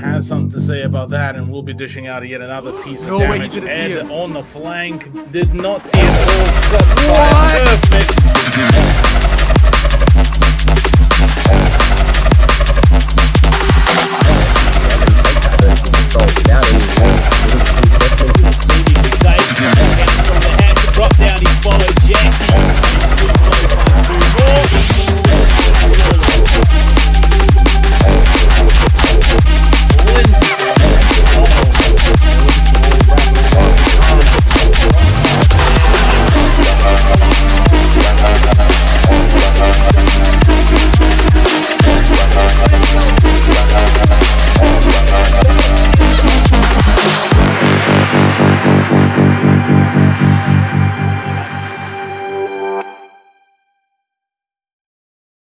has something to say about mm-hmm. that, and we'll be dishing out yet another piece of No way he damage. didn't see Ed it. on the flank did not see it all.